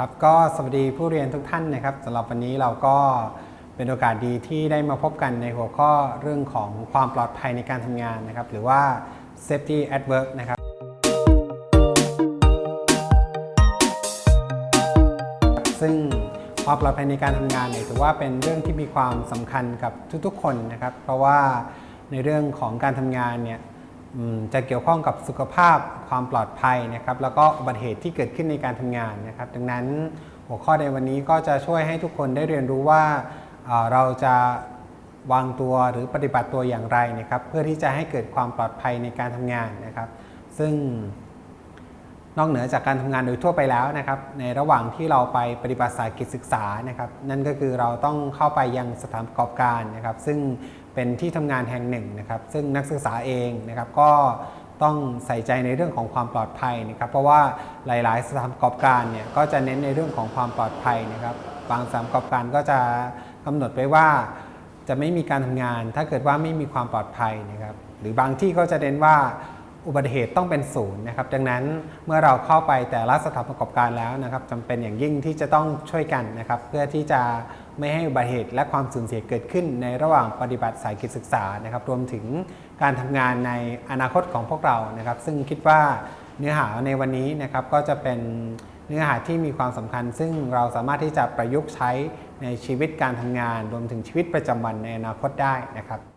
ครับก็สวัสดีผู้เรียนทุกท่านนะครับสำหรับวันนี้เราก็เป็นโอกาสดีที่ได้มาพบกันในหัวข้อเรื่องของความปลอดภัยในการทำงานนะครับ หรือว่า safety at work นะครับซึ่งความปลอดภัยในการทำงานเนี่ยถือว่าเป็นเรื่องที่มีความสำคัญกับทุกๆ คนนะครับ เพราะว่าในเรื่องของการทำงานเนี่ย จะเกี่ยวข้องกับสุขภาพความปลอดภัยนะครับแล้วก็อุบัติเหตุที่เกิดขึ้นในการทำงานนะครับดังนั้นหัวข้อในวันนี้ก็จะช่วยให้ทุกคนได้เรียนรู้ว่าเราจะวางตัวหรือปฏิบัติตัวอย่างไรนะครับเพื่อที่จะให้เกิดความปลอดภัยในการทำงานนะครับ ซึ่ง นอกเหนือจากการทำงานโดยทั่วไปแล้วนะครับ ในระหว่างที่เราไปปฏิบัติสายกิจศึกษานะครับ นั่นก็คือเราต้องเข้าไปยังสถานประกอบการนะครับ ซึ่งเป็นที่ทำงานแห่งหนึ่งนะครับ ซึ่งนักศึกษาเองนะครับก็ต้องใส่ใจในเรื่องของความปลอดภัยนะครับ เพราะว่าหลาย ๆ สถานประกอบการเนี่ยก็จะเน้นในเรื่องของความปลอดภัยนะครับ บางสถานประกอบการก็จะกำหนดไว้ว่า จะไม่มีการทำงาน ถ้าเกิดว่าไม่มีความปลอดภัยนะครับ หรือบางที่ก็จะเน้นว่า อุบัติเหตุต้องเป็นศูนย์นะครับ ดังนั้นเมื่อเราเข้าไปแต่ละสถานประกอบการแล้วนะครับจำเป็นอย่างยิ่งที่จะต้องช่วยกันนะครับ เพื่อที่จะไม่ให้อุบัติเหตุและความสูญเสียเกิดขึ้น ในระหว่างปฏิบัติสายกิจศึกษานะครับ รวมถึงการทำงานในอนาคตของพวกเรานะครับ ซึ่งคิดว่าเนื้อหาในวันนี้นะครับก็จะเป็นเนื้อหาที่มีความสำคัญ ซึ่งเราสามารถที่จะประยุกต์ใช้ในชีวิตการทำงาน รวมถึงชีวิตประจำวันในอนาคตได้นะครับ